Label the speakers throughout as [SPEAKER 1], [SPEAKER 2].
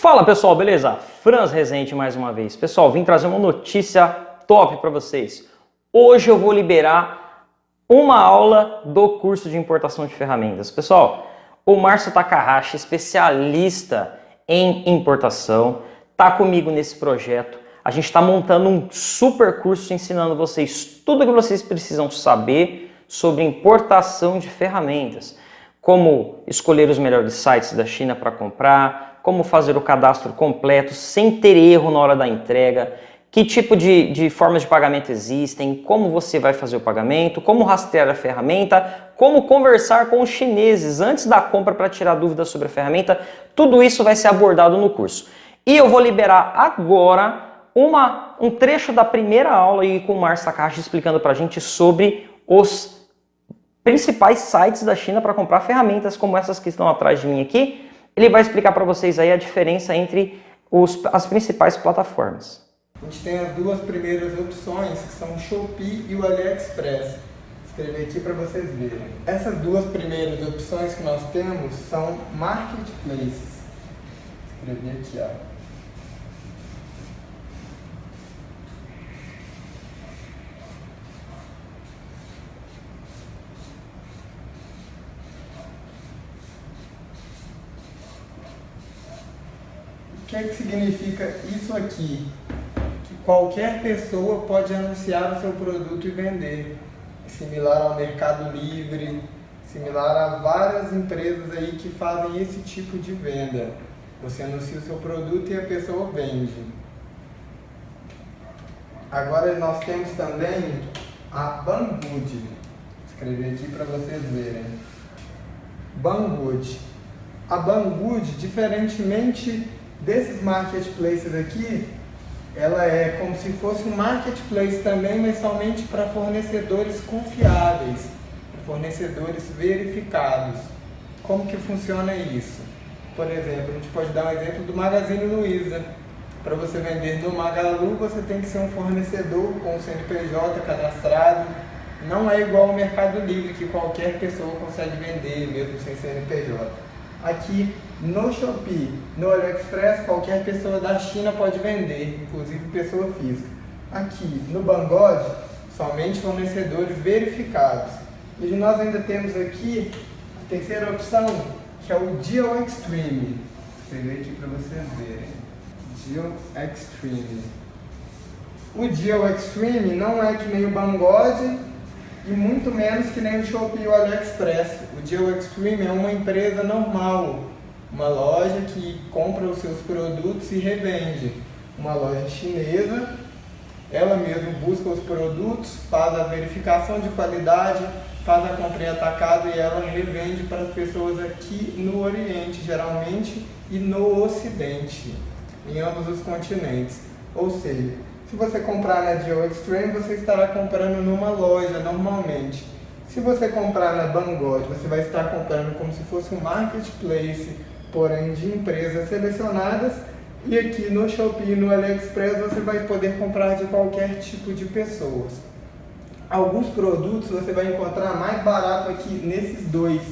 [SPEAKER 1] Fala pessoal, beleza? Franz Rezende mais uma vez. Pessoal, vim trazer uma notícia top para vocês. Hoje eu vou liberar uma aula do curso de importação de ferramentas. Pessoal, o Márcio Takahashi, especialista em importação, tá comigo nesse projeto. A gente está montando um super curso ensinando vocês tudo o que vocês precisam saber sobre importação de ferramentas. Como escolher os melhores sites da China para comprar, como fazer o cadastro completo sem ter erro na hora da entrega, que tipo de, de formas de pagamento existem, como você vai fazer o pagamento, como rastrear a ferramenta, como conversar com os chineses antes da compra para tirar dúvidas sobre a ferramenta, tudo isso vai ser abordado no curso. E eu vou liberar agora uma, um trecho da primeira aula aí com o Márcio Takahashi explicando para a gente sobre os principais sites da China para comprar ferramentas como essas que estão atrás de mim aqui, ele vai explicar para vocês aí a diferença entre os, as principais plataformas.
[SPEAKER 2] A gente tem as duas primeiras opções, que são o Shopee e o AliExpress. Vou escrever aqui para vocês verem. Essas duas primeiras opções que nós temos são marketplaces. Vou escrever aqui, ó. Que é que significa isso aqui? Que qualquer pessoa pode anunciar o seu produto e vender. Similar ao Mercado Livre, similar a várias empresas aí que fazem esse tipo de venda. Você anuncia o seu produto e a pessoa vende. Agora nós temos também a Banggood. Vou escrever aqui para vocês verem. Banggood. A Banggood, diferentemente desses marketplaces aqui, ela é como se fosse um marketplace também, mas somente para fornecedores confiáveis, fornecedores verificados. Como que funciona isso? Por exemplo, a gente pode dar um exemplo do Magazine Luiza. Para você vender no Magalu, você tem que ser um fornecedor com o CNPJ cadastrado. Não é igual ao Mercado Livre, que qualquer pessoa consegue vender, mesmo sem CNPJ. Aqui no Shopee, no AliExpress, qualquer pessoa da China pode vender, inclusive pessoa física. Aqui no Banggood, somente fornecedores verificados. E nós ainda temos aqui a terceira opção, que é o Deal Extreme. Vou aqui para vocês verem. Deal Extreme. O Deal Extreme não é que nem o Banggood e muito menos que nem o Shopee ou AliExpress. O Deal Extreme é uma empresa normal, uma loja que compra os seus produtos e revende. Uma loja chinesa, ela mesma busca os produtos, faz a verificação de qualidade, faz a compra em atacado e ela revende para as pessoas aqui no Oriente, geralmente, e no Ocidente, em ambos os continentes. Ou seja, se você comprar na Geo Extreme, você estará comprando numa loja normalmente. Se você comprar na Banggood, você vai estar comprando como se fosse um marketplace, porém de empresas selecionadas. E aqui no Shopee e no AliExpress você vai poder comprar de qualquer tipo de pessoas. Alguns produtos você vai encontrar mais barato aqui nesses dois.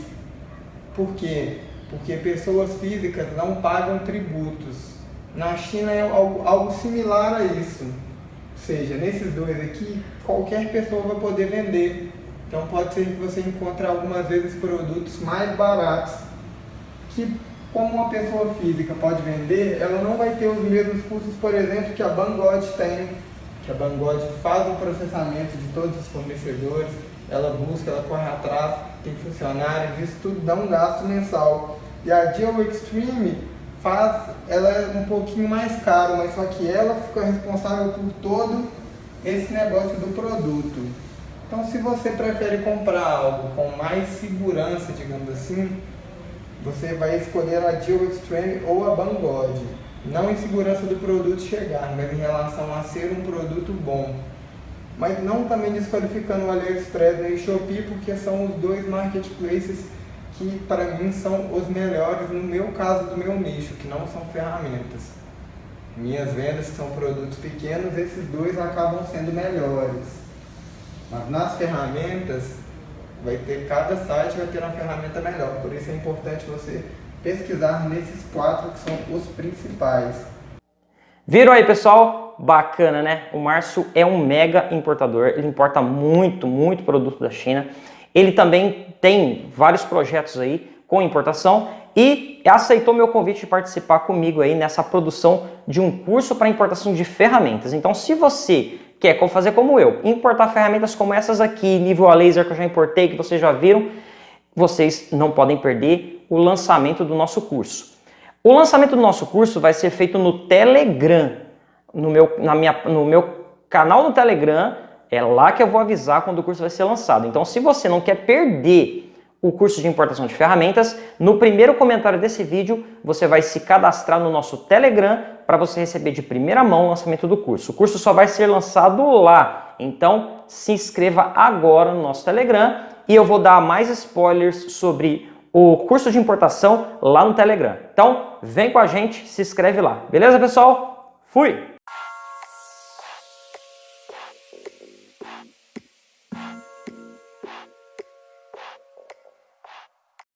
[SPEAKER 2] Por quê? Porque pessoas físicas não pagam tributos. Na China é algo similar a isso seja, nesses dois aqui, qualquer pessoa vai poder vender. Então pode ser que você encontre algumas vezes produtos mais baratos que como uma pessoa física pode vender, ela não vai ter os mesmos custos, por exemplo, que a Banggood tem, que a Banggood faz o processamento de todos os fornecedores, ela busca, ela corre atrás, tem funcionários, isso tudo dá um gasto mensal. E a Geo Extreme faz, ela é um pouquinho mais caro, mas só que ela fica responsável por todo esse negócio do produto. Então se você prefere comprar algo com mais segurança, digamos assim, você vai escolher a Deal Extreme ou a Banggood. Não em segurança do produto chegar, mas em relação a ser um produto bom. Mas não também desqualificando o AliExpress e o Shopee, porque são os dois marketplaces que para mim são os melhores no meu caso do meu nicho, que não são ferramentas. Minhas vendas que são produtos pequenos, esses dois acabam sendo melhores. Mas nas ferramentas, vai ter cada site vai ter uma ferramenta melhor. Por isso é importante você pesquisar nesses quatro que são os principais.
[SPEAKER 1] Viram aí, pessoal? Bacana, né? O Márcio é um mega importador, ele importa muito, muito produto da China. Ele também tem vários projetos aí com importação e aceitou meu convite de participar comigo aí nessa produção de um curso para importação de ferramentas. Então, se você quer fazer como eu, importar ferramentas como essas aqui, nível a laser que eu já importei, que vocês já viram, vocês não podem perder o lançamento do nosso curso. O lançamento do nosso curso vai ser feito no Telegram, no meu, na minha, no meu canal no Telegram, é lá que eu vou avisar quando o curso vai ser lançado. Então, se você não quer perder o curso de importação de ferramentas, no primeiro comentário desse vídeo você vai se cadastrar no nosso Telegram para você receber de primeira mão o lançamento do curso. O curso só vai ser lançado lá, então se inscreva agora no nosso Telegram e eu vou dar mais spoilers sobre o curso de importação lá no Telegram. Então vem com a gente, se inscreve lá. Beleza, pessoal? Fui!